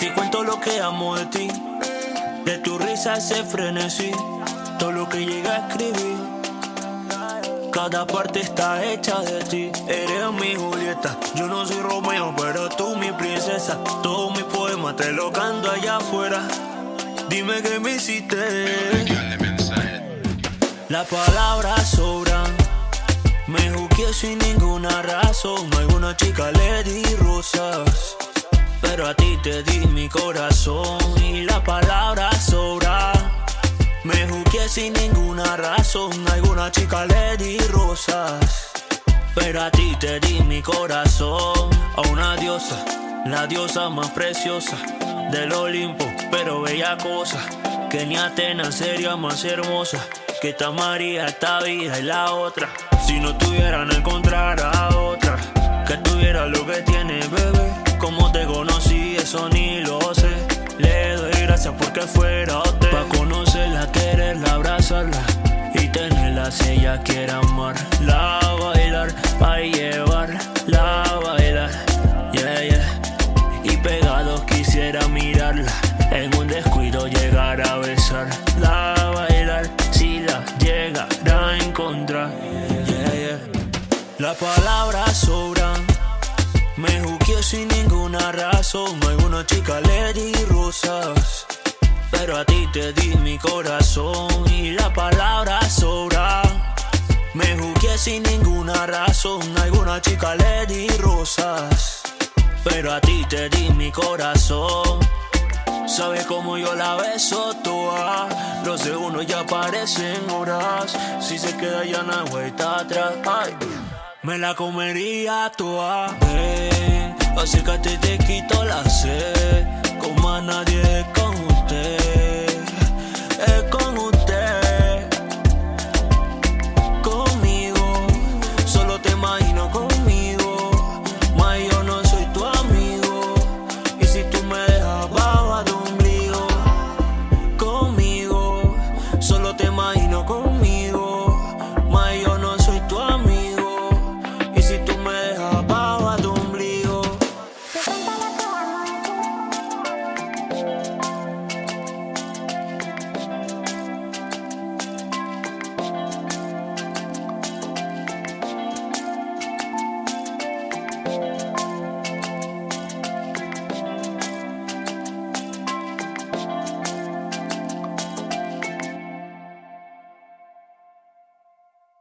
ti cuento lo que amo de ti. De tu risa ese frenesí, todo lo que llega a escribir. Cada parte está hecha de ti. Eres mi Julieta, yo no soy Romeo, pero tú mi princesa. Todo mi poema te lo canto allá afuera. Dime que me hiciste. La palabra sobran. Me juzgué sin ninguna razón. Alguna chica le rosas. Pero a ti te di mi corazón y la palabra sobra. Me juzgué sin ninguna razón. Alguna chica le rosas. Pero a ti te di mi corazón. A una diosa, la diosa más preciosa del Olimpo. Pero bella cosa, que ni Atenas sería más hermosa. Que esta María, esta vida y la otra. Si no tuvieran encontrar a otra, que tuviera lo que tiene, bebé. Ni lo sé. Le doy gracias porque fuera usted. Pa' conocerla, quererla, abrazarla. Y tenerla si ella quiere amar. La bailar, pa' llevar, la bailar. Yeah, yeah. Y pegado quisiera mirarla. En un descuido llegar a besar. La bailar, si la llegara a encontrar. Yeah, yeah. La palabra sobran. Me juzgué sin ninguna razón. Alguna chica le di rosas. Pero a ti te di mi corazón y la palabra sobra. Me juzgué sin ninguna razón. Alguna chica le di rosas. Pero a ti te di mi corazón. Sabes cómo yo la beso toda. Los segundos ya parecen horas. Si se queda ya no hay vuelta atrás. Ay. Me la comería toda, ven Acércate, te quito la sed. Como a nadie